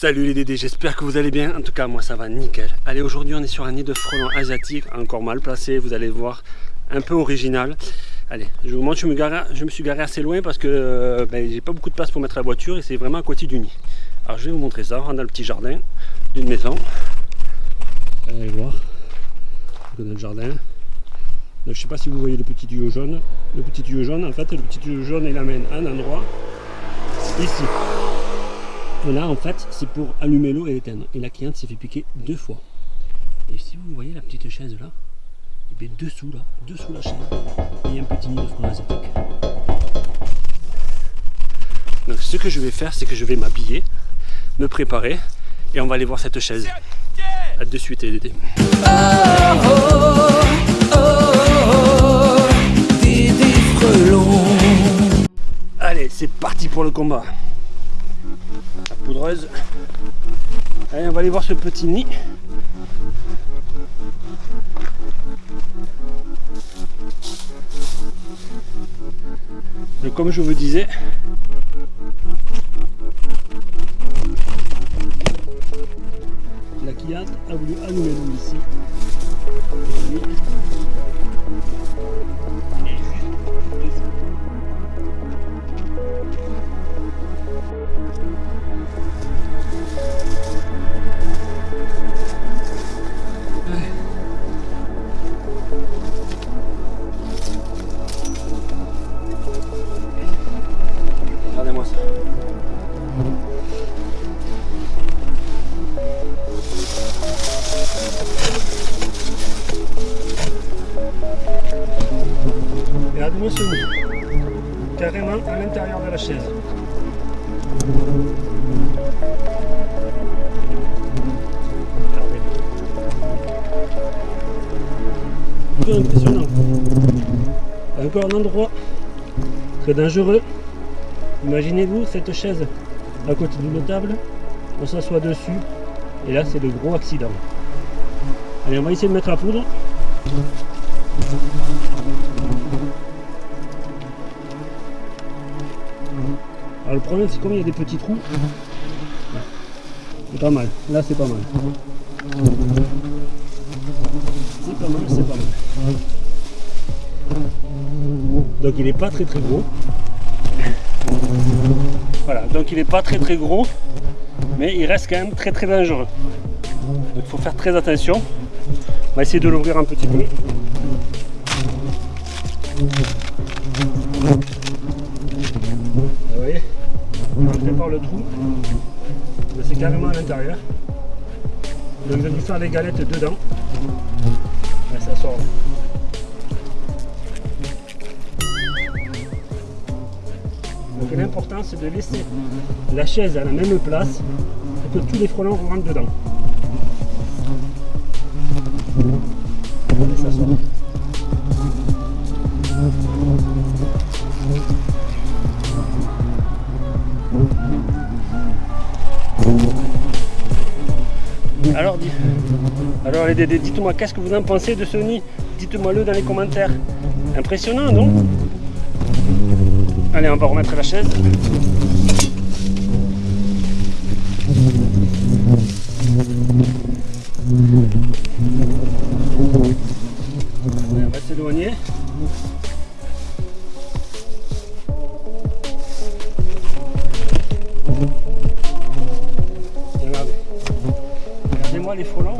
Salut les Dédés, j'espère que vous allez bien. En tout cas, moi ça va nickel. Allez, aujourd'hui on est sur un nid de frelons asiatique, encore mal placé, vous allez voir, un peu original. Allez, je vous montre, je me, suis garé assez loin parce que euh, ben, j'ai pas beaucoup de place pour mettre la voiture et c'est vraiment à côté du nid. Alors je vais vous montrer ça, on rentre dans le petit jardin d'une maison. Allez voir, dans le jardin. Donc, je sais pas si vous voyez le petit tuyau jaune. Le petit tuyau jaune, en fait, le petit tuyau jaune, il amène un endroit ici. Là, en fait, c'est pour allumer l'eau et l'éteindre. Et la cliente s'est fait piquer deux fois. Et si vous voyez la petite chaise là, et bien dessous là, dessous la chaise, il y a un petit nid de frelons asiatiques. Donc ce que je vais faire, c'est que je vais m'habiller, me préparer, et on va aller voir cette chaise. A de suite, Dédé. Allez, c'est parti pour le combat Allez, on va aller voir ce petit nid. Et comme je vous disais, la cliente a voulu allumer l'eau ici. Carrément à l'intérieur de la chaise. Impressionnant. Encore un endroit très dangereux. Imaginez-vous cette chaise à côté d'une table, on s'assoit dessus, et là c'est le gros accident. Allez, on va essayer de mettre la poudre. Alors le problème c'est comme il y a des petits trous, c'est pas mal. Là c'est pas mal. C'est pas mal, c'est pas mal. Donc il n'est pas très très gros. Voilà, donc il n'est pas très très gros, mais il reste quand même très très dangereux. Donc il faut faire très attention. On va essayer de l'ouvrir un petit peu. on par le trou. C'est carrément à l'intérieur. Donc je vais faire les galettes dedans. Et ça sort. Donc l'important c'est de laisser la chaise à la même place pour que tous les frelons rentrent dedans. Alors, alors les Dédés, dites-moi, qu'est-ce que vous en pensez de ce nid Dites-moi le dans les commentaires. Impressionnant, non? Allez, on va remettre la chaise. on va s'éloigner. Les frelons,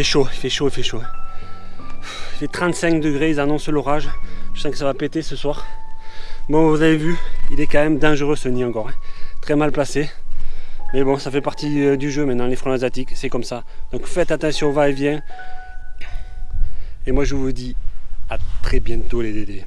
fait chaud, il fait chaud, il fait chaud. Il fait 35 degrés, ils annoncent l'orage. Je sens que ça va péter ce soir. Bon, vous avez vu, il est quand même dangereux ce nid encore. Hein. Très mal placé. Mais bon, ça fait partie euh, du jeu maintenant, les frelons asiatiques, c'est comme ça. Donc faites attention au va-et-vient. Et moi je vous dis à très bientôt les dédés.